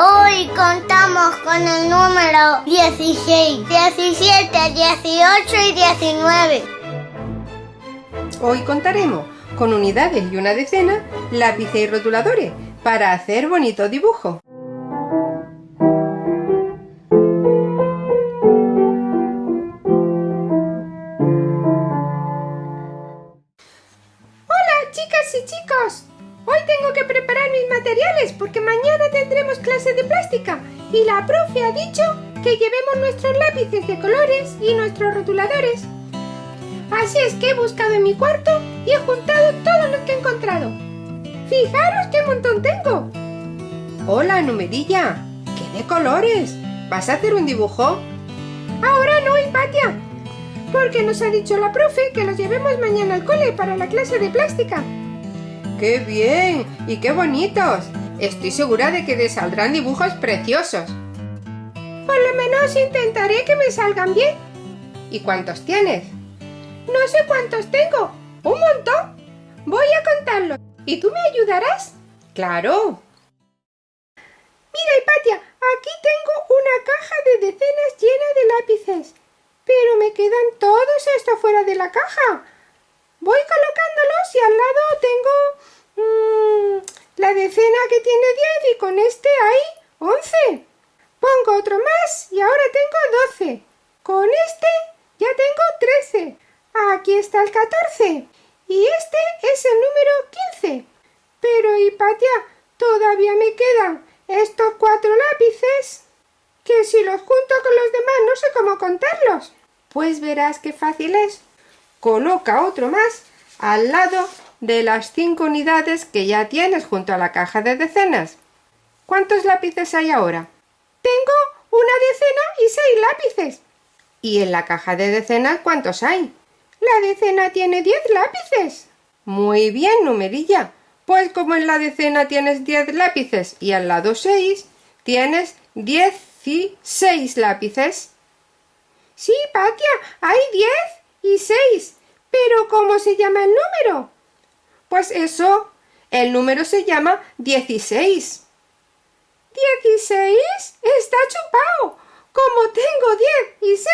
Hoy contamos con el número 16, 17, 18 y 19. Hoy contaremos con unidades y una decena, lápices y rotuladores para hacer bonito dibujo. Materiales porque mañana tendremos clase de plástica y la profe ha dicho que llevemos nuestros lápices de colores y nuestros rotuladores. Así es que he buscado en mi cuarto y he juntado todos los que he encontrado. ¡Fijaros qué montón tengo! Hola, numerilla. ¿Qué de colores? ¿Vas a hacer un dibujo? Ahora no, Hipatia, porque nos ha dicho la profe que los llevemos mañana al cole para la clase de plástica. ¡Qué bien! ¡Y qué bonitos! Estoy segura de que te saldrán dibujos preciosos. Por lo menos intentaré que me salgan bien. ¿Y cuántos tienes? No sé cuántos tengo. ¿Un montón? Voy a contarlos. ¿Y tú me ayudarás? ¡Claro! Mira, Hipatia, aquí tengo una caja de decenas llena de lápices. Pero me quedan todos estos fuera de la caja. Voy colocándolos y al lado tengo decena que tiene 10 y con este hay 11. Pongo otro más y ahora tengo 12. Con este ya tengo 13. Aquí está el 14. Y este es el número 15. Pero, Hipatia, todavía me quedan estos cuatro lápices que si los junto con los demás no sé cómo contarlos. Pues verás qué fácil es. Coloca otro más al lado de las cinco unidades que ya tienes junto a la caja de decenas. ¿Cuántos lápices hay ahora? Tengo una decena y seis lápices. ¿Y en la caja de decenas cuántos hay? La decena tiene diez lápices. Muy bien, numerilla. Pues como en la decena tienes diez lápices y al lado seis, tienes dieciséis lápices. Sí, Patia, hay diez y seis. Pero ¿cómo se llama el número? Pues eso, el número se llama 16. ¿16? Está chupado. Como tengo 10 y 6,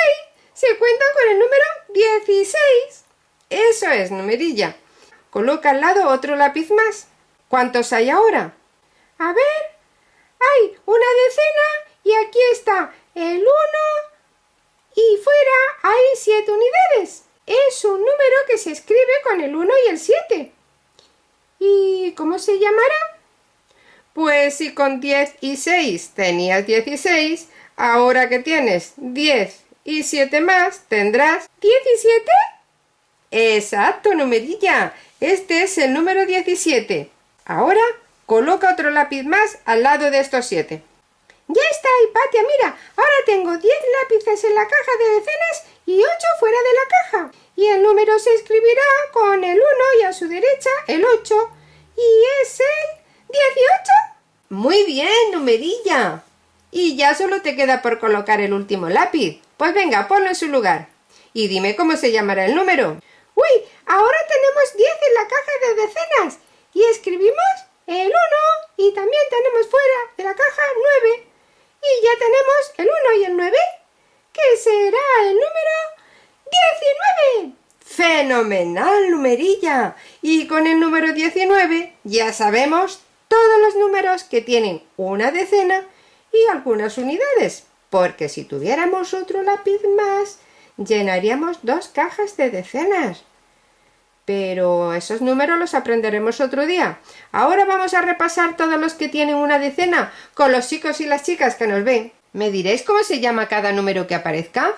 se cuentan con el número 16. Eso es, numerilla. Coloca al lado otro lápiz más. ¿Cuántos hay ahora? A ver, hay una decena y aquí está el 1 y fuera hay 7 unidades. Es un número que se escribe con el 1 y el 7. ¿Y cómo se llamará? Pues si con 10 y 6 tenías 16, ahora que tienes 10 y 7 más, tendrás... ¿17? Exacto, numerilla. Este es el número 17. Ahora coloca otro lápiz más al lado de estos 7. Ya está, Hipatia, mira, ahora tengo 10 lápices en la caja de decenas y 8 fuera de la caja. Y el número se escribirá con el 1 y a su derecha el 8. Y es el 18. Muy bien, numerilla. Y ya solo te queda por colocar el último lápiz. Pues venga, ponlo en su lugar. Y dime cómo se llamará el número. Uy, ahora tenemos 10 en la caja de decenas. Y escribimos el 1 y también tenemos fuera de la caja 9. Y ya tenemos el 1 y el 9, que será el número 19. ¡Fenomenal, numerilla! Y con el número 19 ya sabemos todos los números que tienen una decena y algunas unidades, porque si tuviéramos otro lápiz más, llenaríamos dos cajas de decenas. Pero esos números los aprenderemos otro día. Ahora vamos a repasar todos los que tienen una decena con los chicos y las chicas que nos ven. ¿Me diréis cómo se llama cada número que aparezca?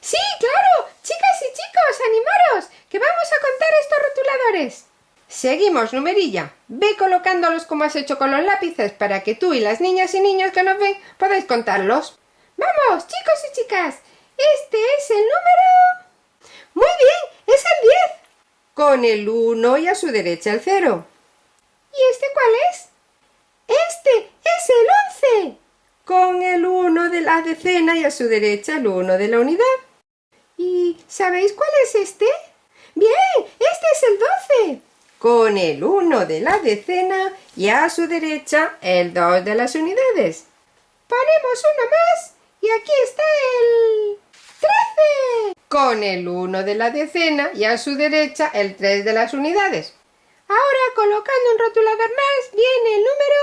¡Sí, claro! Chicas y chicos, animaros, que vamos a contar estos rotuladores. Seguimos, numerilla. Ve colocándolos como has hecho con los lápices para que tú y las niñas y niños que nos ven podáis contarlos. Vamos, chicos y chicas. Este es el número... Muy bien, es el 10. Con el 1 y a su derecha el 0. ¿Y este cuál es? Este es el 11. Con el 1 de la decena y a su derecha el 1 de la unidad. ¿Y sabéis cuál es este? Bien, este es el 12. con el 1 de la decena y a su derecha el 2 de las unidades. Ponemos uno más y aquí está el 13. Con el 1 de la decena y a su derecha el 3 de las unidades. Ahora colocando un rotulador más viene el número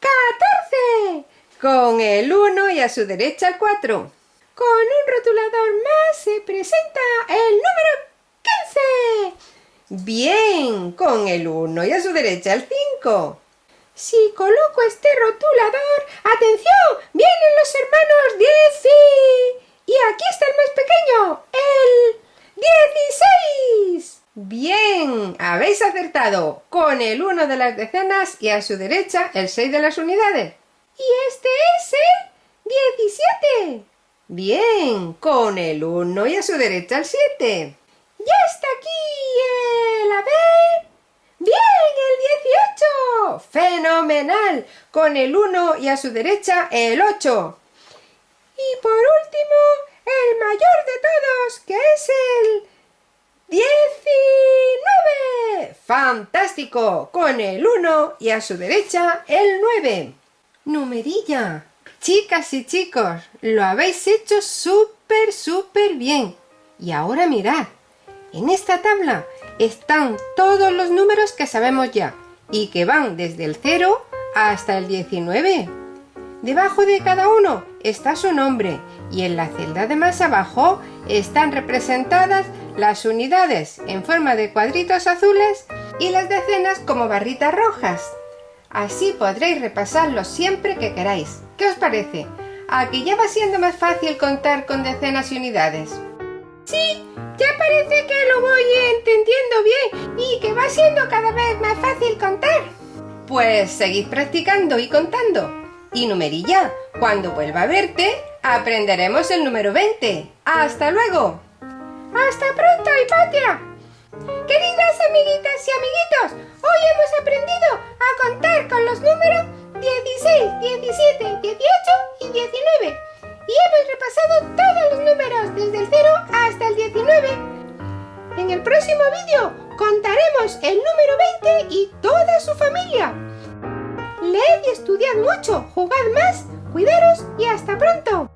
14. Con el 1 y a su derecha el 4. Con un rotulador más se presenta el número 15. Bien, con el 1 y a su derecha el 5. Si coloco este rotulador, ¡atención! ¡Vienen los hermanos 10 y... y aquí está el más pequeño, el 16. Bien, habéis acertado. Con el 1 de las decenas y a su derecha el 6 de las unidades. Y este es el 17. Bien, con el 1 y a su derecha el 7. ¡Ya está aquí el... a ver... ¡Bien, el 18! ¡Fenomenal! Con el 1 y a su derecha el 8. Y por último, el mayor de todos, que es el 19. ¡Fantástico! Con el 1 y a su derecha el 9. Numerilla. Chicas y chicos, lo habéis hecho súper, súper bien. Y ahora mirad, en esta tabla están todos los números que sabemos ya y que van desde el 0 hasta el 19. Debajo de cada uno está su nombre y en la celda de más abajo están representadas las unidades en forma de cuadritos azules y las decenas como barritas rojas. Así podréis repasarlos siempre que queráis. ¿Qué os parece? Aquí ya va siendo más fácil contar con decenas y unidades. Sí, ya parece que lo voy entendiendo bien y que va siendo cada vez más fácil contar. Pues seguid practicando y contando. Y numerilla, cuando vuelva a verte, aprenderemos el número 20. ¡Hasta luego! ¡Hasta pronto, Hipatia! Queridas amiguitas y amiguitos, hoy hemos aprendido a contar con los números familia. Leed y estudiad mucho, jugad más, cuidaros y hasta pronto.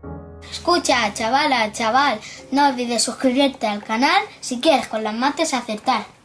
Escucha, chavala, chaval, no olvides suscribirte al canal si quieres con las mates acertar.